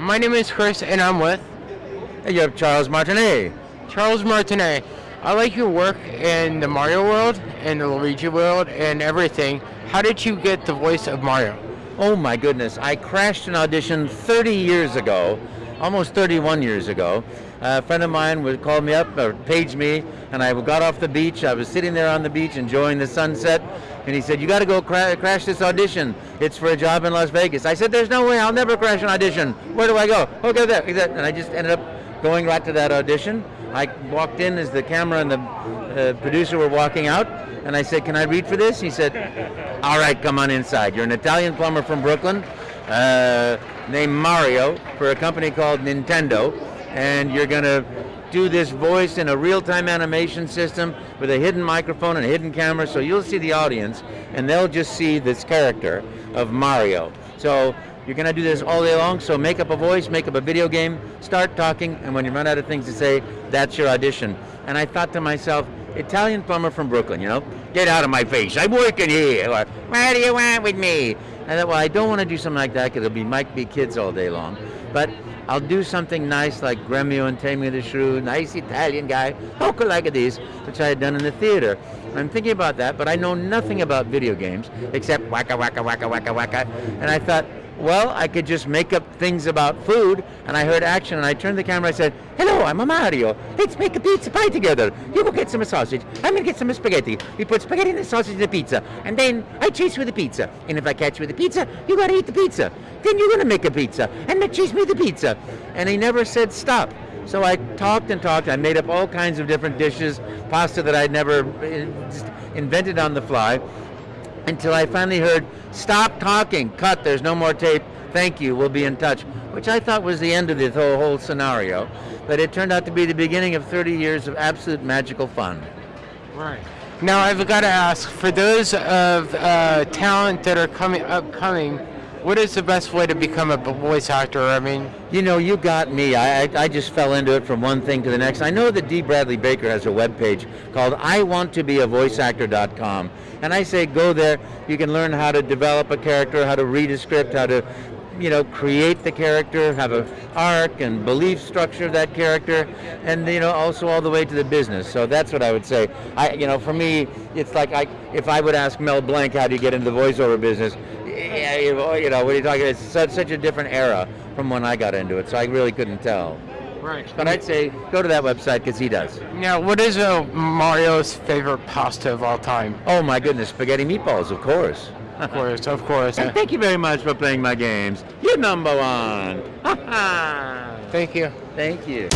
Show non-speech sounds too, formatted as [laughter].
My name is Chris, and I'm with And you have Charles Martinet. Charles Martinet. I like your work in the Mario world and the Luigi world and everything. How did you get the voice of Mario? Oh my goodness, I crashed an audition 30 years ago, almost 31 years ago. A friend of mine would call me up or page me, and I got off the beach. I was sitting there on the beach enjoying the sunset, and he said, "You got to go cra- crash this audition. It's for a job in Las Vegas." I said, "There's no way. I'll never crash an audition. Where do I go?" Okay, there. And I just ended up going right to that audition. I walked in as the camera and the uh, producer were walking out, and I said, "Can I read for this?" He said, "All right, come on inside. You're an Italian plumber from Brooklyn, uh, named Mario for a company called Nintendo, and you're gonna." Do this voice in a real-time animation system with a hidden microphone and a hidden camera, so you'll see the audience, and they'll just see this character of Mario. So you're gonna do this all day long, so make up a voice, make up a video game, start talking, and when you run out of things to say, that's your audition. And I thought to myself, Italian plumber from Brooklyn, you know, get out of my face, I'm working here, or what do you want with me? I thought, well, I don't want to do something like that because it'll be might be kids all day long, but I'll do something nice like Gremio and Taming of the Shrew, nice Italian guy, poker like this, which I had done in the theater. I'm thinking about that, but I know nothing about video games except waka waka waka waka waka, and I thought, well, I could just make up things about food, and I heard action, and I turned the camera, I said, hello, I'm a Mario, let's make a pizza pie together. You go get some sausage, I'm gonna get some spaghetti. We put spaghetti and the sausage in the pizza, and then I chase with the pizza. And if I catch you with the pizza, you gotta eat the pizza. Then you're gonna make a pizza, and then chase me the pizza. And he never said stop. So I talked and talked, I made up all kinds of different dishes, pasta that I'd never uh, invented on the fly, until I finally heard, stop talking, cut, there's no more tape, thank you, we'll be in touch, which I thought was the end of this whole, whole scenario. But it turned out to be the beginning of 30 years of absolute magical fun. Right. Now I've got to ask, for those of uh, talent that are coming upcoming, what is the best way to become a voice actor? I mean, You know, you got me. I, I, I just fell into it from one thing to the next. I know that Dee Bradley Baker has a webpage called iwanttobeavoiceactor.com. And I say go there. You can learn how to develop a character, how to read a script, how to you know, create the character, have a arc and belief structure of that character, and you know, also all the way to the business. So that's what I would say. I, you know, for me, it's like I, if I would ask Mel Blanc how do you get into the voiceover business, you know, what are you talking? About? It's such, such a different era from when I got into it, so I really couldn't tell. right. But I'd say go to that website because he does. Now, what is uh, Mario's favorite pasta of all time? Oh my goodness, spaghetti meatballs, of course. Of course, of course. And thank you very much for playing my games. You're number one. [laughs] Thank you. Thank you.